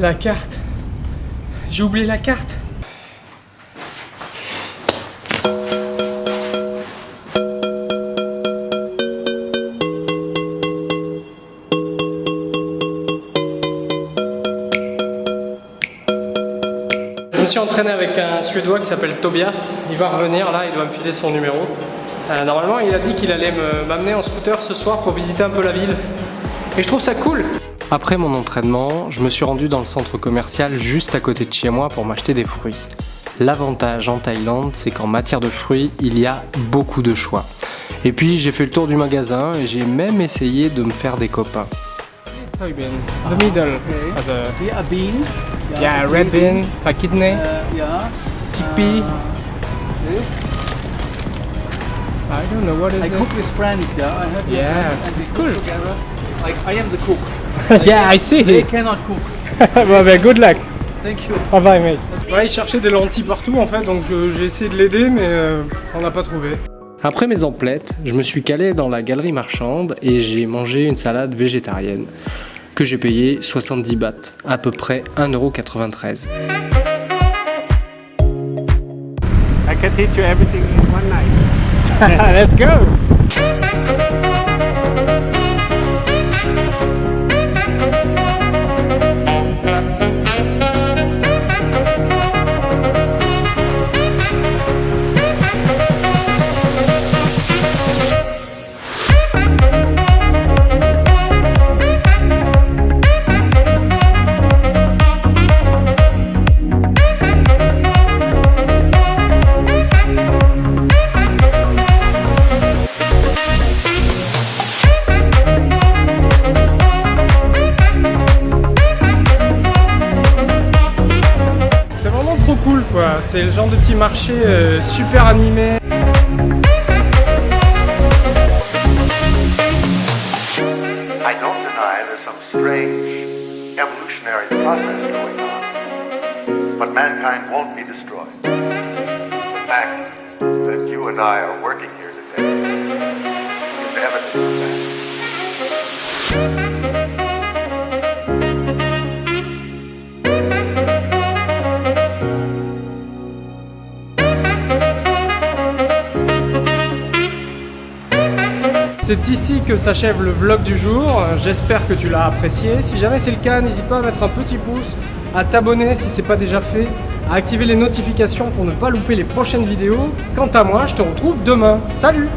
La carte. J'ai oublié la carte. Je me suis entraîné avec un Suédois qui s'appelle Tobias. Il va revenir là, il doit me filer son numéro. Euh, normalement, il a dit qu'il allait me- m'amener en scooter ce soir pour visiter un peu la ville. Et je trouve ça cool. Après mon entraînement, je me suis rendu dans le centre commercial juste à côté de chez moi pour m'acheter des fruits. L'avantage en Thaïlande, c'est qu'en matière de fruits, il y a beaucoup de choix. Et puis j'ai fait le tour du magasin et j'ai même essayé de me faire des copains. Soybean, the middle, Okay. Here are beans. yeah, red bean, a kidney, Uh, yeah. chickpea. This. I don't know what is I it. cook with friends. Yeah. I have Yeah, friends and we it's cook cool. together. Like I am the cook. yeah, I see. They cannot cook. well, well, good luck. Thank you. Bye bye, mate. Ouais, il cherchait des lentilles partout en fait, donc j'ai essayé de l'aider, mais euh, on n'a pas trouvé. Après mes emplettes, je me suis calé dans la galerie marchande et j'ai mangé une salade végétarienne que j'ai payé 70 bahts, à peu près 1,93€. I can teach you everything in one night. Let's go c'est le genre de petit marché euh, super animé. I don't deny there's some strange evolutionary process going on, but mankind won't be destroyed. The fact that you and I are working here today. C'est ici que s'achève le vlog du jour, j'espère que tu l'as apprécié. Si jamais c'est le cas, n'hésite pas à mettre un petit pouce, à t'abonner si c'est pas déjà fait, à activer les notifications pour ne pas louper les prochaines vidéos. Quant à moi, je te retrouve demain. Salut